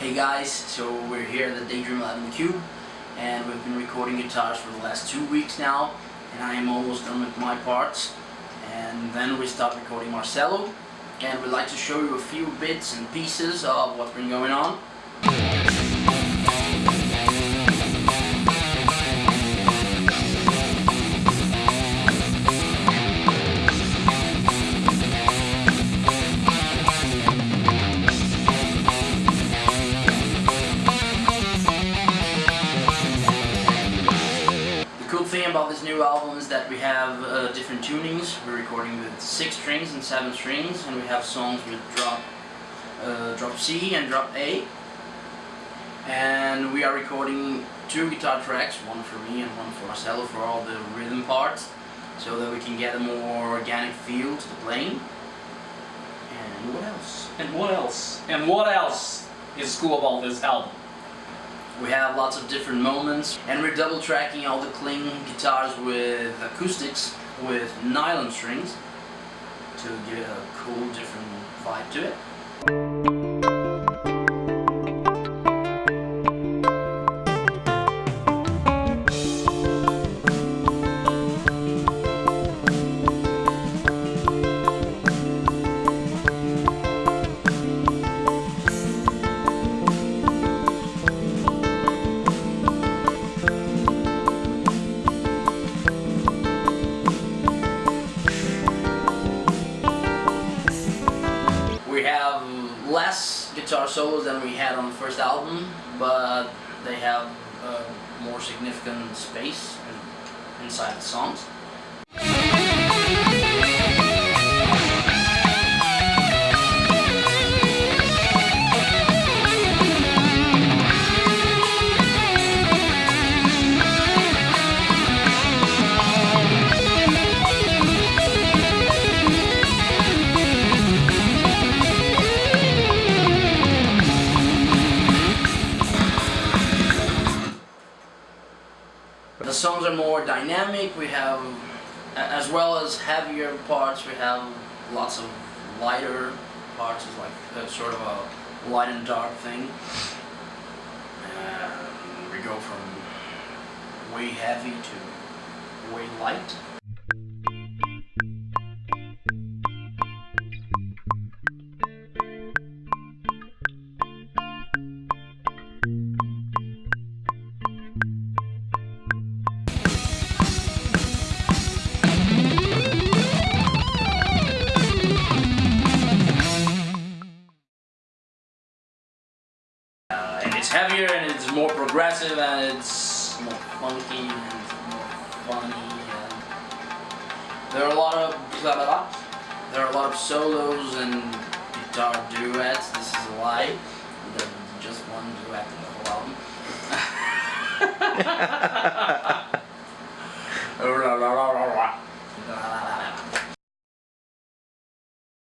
Hey guys, so we're here at the Daydream 11 Cube and we've been recording guitars for the last two weeks now and I am almost done with my parts and then we start recording Marcelo and we'd like to show you a few bits and pieces of what's been going on. We have uh, different tunings. We're recording with six strings and seven strings, and we have songs with drop, uh, drop C and drop A. And we are recording two guitar tracks, one for me and one for Marcelo for all the rhythm parts, so that we can get a more organic feel to the playing. And what else? And what else? And what else is cool about this album? We have lots of different moments and we're double tracking all the cling guitars with acoustics with nylon strings to give it a cool different vibe to it. Have less guitar solos than we had on the first album, but they have uh, more significant space inside the songs. Songs are more dynamic, we have, as well as heavier parts, we have lots of lighter parts, it's like a, sort of a light and dark thing. And we go from way heavy to way light. It's heavier and it's more progressive and it's more funky and it's more funny and there are a lot of blah, blah, blah. there are a lot of solos and guitar duets. This is a lie. There's just one duet in the whole album.